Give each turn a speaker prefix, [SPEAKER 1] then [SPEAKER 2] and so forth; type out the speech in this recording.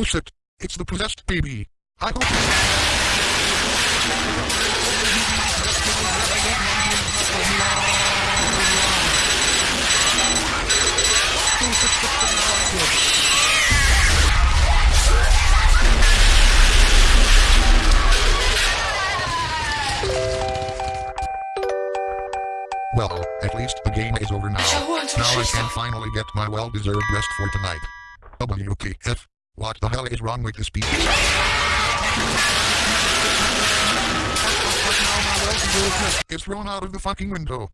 [SPEAKER 1] Oh shit. It's the possessed baby. I hope... Well, at least the game is over now. Now I can finally get my well-deserved rest for tonight. WTF? What the hell is wrong with this people? It's thrown out of the fucking window.